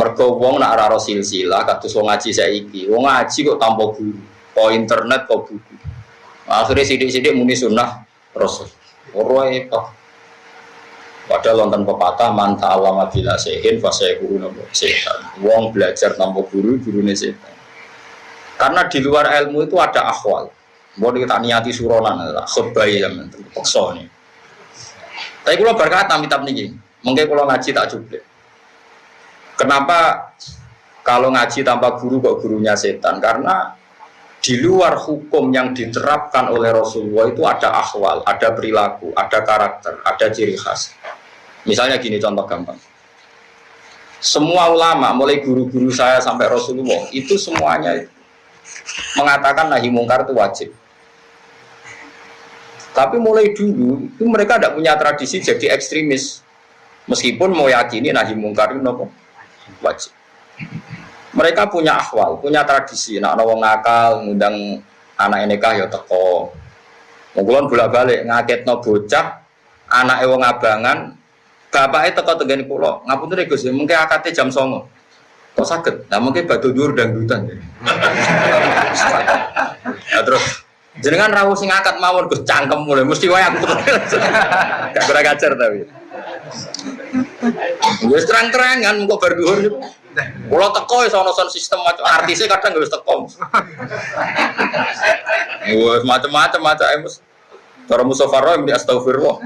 Mergo wong nak ora silsilah kados wong ngaji saiki. Wong ngaji kok tanpa guru, kok internet kok buku. Akhirnya sidik-sidik muni sunnah Rasul. Ora repot. Padahal wonten pepatah man ta'allama bila sehin fasayakuru nabo setan. Wong belajar tanpa guru, gurune setan. Karena di luar ilmu itu ada akhwal. Mau kita niati suronan, khutbah ya, paksa nih. Tapi kalau berkata minta nih, mungkin kalau ngaji tak cukup. Kenapa kalau ngaji tanpa guru kok gurunya setan? Karena di luar hukum yang diterapkan oleh Rasulullah itu ada akhwal, ada perilaku, ada karakter, ada ciri khas. Misalnya gini contoh gampang. Semua ulama, mulai guru-guru saya sampai Rasulullah, itu semuanya mengatakan nahi mungkar itu wajib. Tapi mulai dulu itu mereka tidak punya tradisi jadi ekstremis. Meskipun mau yakini nahi mungkar itu wajib. Mereka punya akhwal, punya tradisi. Nak nawang ngakal, ngundang anak nikah ya teko. Mungkin bolak balik ngaket no bocah, anak wong abangan, bapak itu teko tegani pulau. Ngapun tuh gus, mungkin akatnya jam songo. Kok sakit? Nah mungkin batu dur dan dutan. Ya terus jenengan rawuh sing akad mawon gus cangkem mulai mesti wae aku. Gak kurang ajar tapi. Wis terang-terangan kok bar dhuwur. Kula teko iso ono sistem macam artisnya kadang wis teko. Wis macam-macam macam emos. Cara Mustafa Roy di astagfirullah.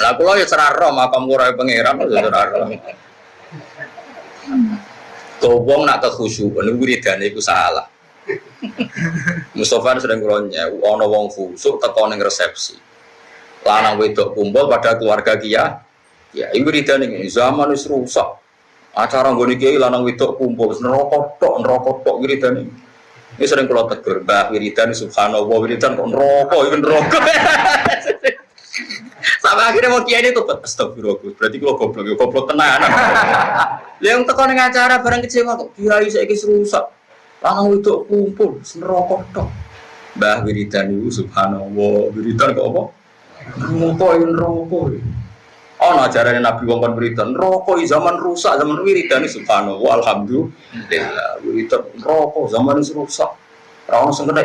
Lah kula ya cerah ro makam kura pangeran ya cerah ro. Kobong nak kekhusyukan wiridane iku salah. Mustafa sering kulonnya, ono wong fusuk teko ning resepsi lanang wedok kumpul pada keluarga kia. Ya ini wiridan ini zaman itu rusak. Acara gue kiai lanang wedok kumpul nerokok tok nerokok tok wiridan ini ini sering kalau tegur mbak wiridan subhanallah wiridan kok nerokok ini nerokok sampai akhirnya mau kiai itu astagfirullah berarti kalau goblok ya goblok tenan. Yang teko ning acara barang kecewa kok kiai saiki rusak lanang wedok kumpul nerokok tok. Mbah wiridan itu subhanallah wiridan kok apa Rokok yang rokok. Oh, ajaran Nabi wong kon wiridan rokok zaman rusak zaman wiridan subhanallah alhamdulillah wiridan rokok zaman rusak. Ora ono sing kena.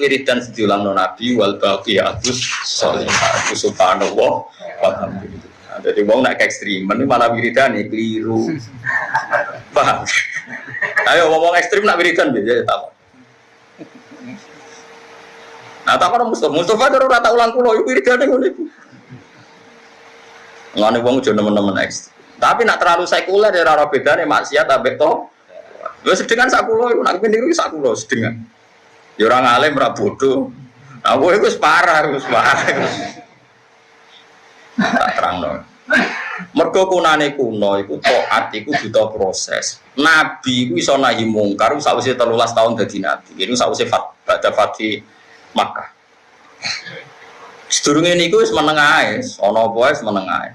Wiridan diulang Nabi wal baqiyatus sholihah subhanallah alhamdulillah. Jadi wong nak ekstrim, ini malah wiridan nih keliru. Paham? Ayo ngomong ekstrim nak wiridan biasa tak. Nah, tak orang Mustafa, Mustafa baru rata ulang kulo, itu wiridane ngono iku. Ngene wong aja nemen-nemen ekstrim. Tapi nak terlalu sekuler ya ora bedane maksiat ambek to. Lha sedengan sak kulo iku nak niru sak kulo sedengan. Ya ora ngalim ora bodoh. Nah, kowe iku wis parah, wis parah. Tak terangno. Mergo kunane kuno iku taat iku butuh proses. Nabi iku iso nahi mungkar sawise 13 tahun dadi nabi. Ini sawise fat, badha fati Makkah. Sedurunge niku wis meneng ae, ana apa wis meneng ae.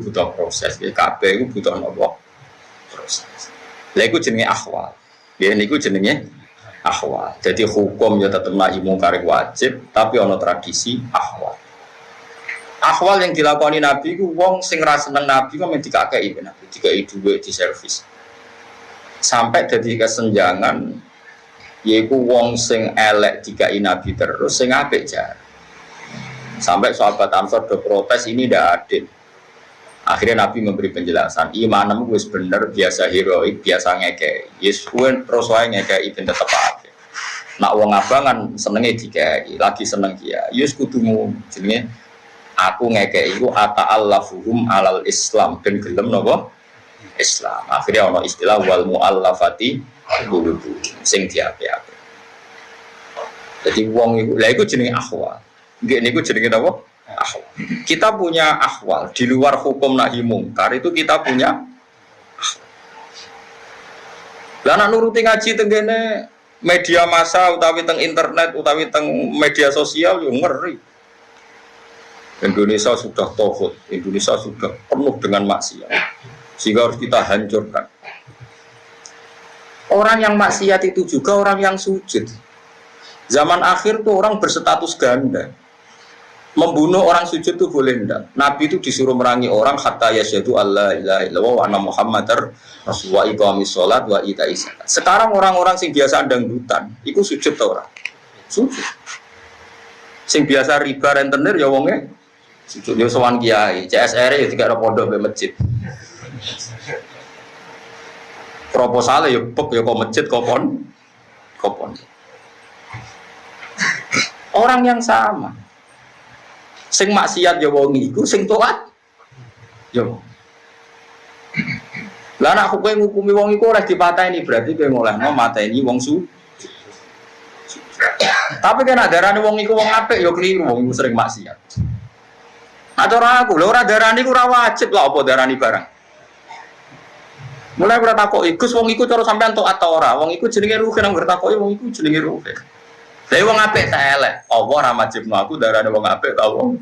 Butuh proses, kabeh iku butuh napa? Proses. Lha iku jenenge akhwal. Ya niku jenenge akhwal. Jadi hukum ya tetep nahi mungkar wajib, tapi ana tradisi akhwal. Akhwal yang dilakoni Nabi ku wong sing ra seneng Nabi kok dikakei Nabi, dikai dhuwit di servis. Sampai jadi kesenjangan yaitu wong sing elek jika nabi terus sing apik jar. Sampai sahabat Ansor do protes ini tidak adil. Akhirnya Nabi memberi penjelasan imanmu gue bener biasa heroik biasa ngeke yes gue terus wae ngeke itu tetap apa nak wong abangan senengnya jika lagi seneng dia. Yes kudumu jenenge aku ngeke ata allafuhum alal Islam. Dan gelem nopo Islam akhirnya ono istilah wal muallafati bulu-bulu sing diapi-api. Jadi wong itu, lah itu jenenge akhwal. Nggih niku jenenge apa? Akhwal. Kita punya akhwal di luar hukum nahi mungkar itu kita punya Lah nak nuruti ngaji tenggene media massa utawi teng internet utawi teng media sosial yo ngeri. Indonesia sudah tohut, Indonesia sudah penuh dengan maksiat. Sehingga harus kita hancurkan. Orang yang maksiat itu juga orang yang sujud. Zaman akhir tuh orang berstatus ganda. membunuh orang sujud itu boleh enggak? Nabi itu disuruh merangi orang hatta yasyadu Allah ilaha illallah wa anna muhammadar rasulullah iqamis sholat wa ita Sekarang orang-orang sing biasa dangdutan, itu sujud tau orang? Sujud. Sing biasa riba rentenir ya wongnya sujud ya sowan kiai, CSR ya tiga ada pondok be masjid. Proposalnya ya pek ya kok masjid kok pon, kok pon. Orang yang sama. Sing maksiat ya wong iku sing taat ya lah nak kowe ngukumi wong iku ora dipateni berarti kowe ngolehno mateni wong su. Tapi kan darane wong iku wong apik ya keliru wong sering maksiat. Atau aku lho ora darani ora wajib lah apa darani barang Mulai ora takok iku wong iku cara sampean tok atau ora wong iku jenenge ruhe nang takoki wong iku jenenge ruhe Tapi wong apik tak elek. Allah ora majibno aku darane wong apik ta wong.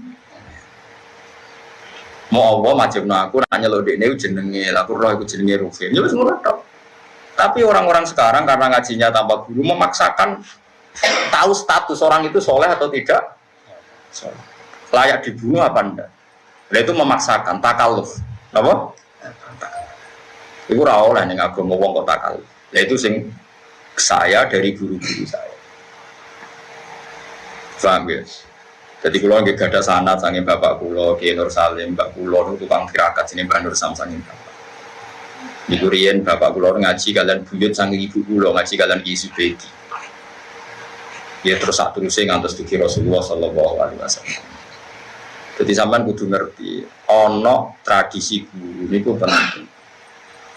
Mau Allah majibno aku nanya lo dekne jenenge, aku roh iku jenenge Rufin. Ya wis ngono tok. Tapi orang-orang sekarang karena ngajinya tanpa guru memaksakan tahu status orang itu soleh atau tidak. Layak dibunuh apa enggak? Nah, itu memaksakan takaluf. Apa? Iku ora oleh ning agama wong kok takaluf. Nah, itu sing saya dari guru-guru saya. Paham ya? Jadi kalau nggak ada sanat sangin bapak kulo, Kiai Nur Salim, Mbak kulo itu tukang tirakat sini Mbak Nur Sam sangin bapak. Di Durian bapak kulo ngaji kalian buyut sangin ibu kulo ngaji kalian Ki Subedi. Ya terus satu terusnya ngantos duki Rasulullah Shallallahu Alaihi Wasallam. Jadi sampean kudu ngerti, ono tradisi guru ini penting.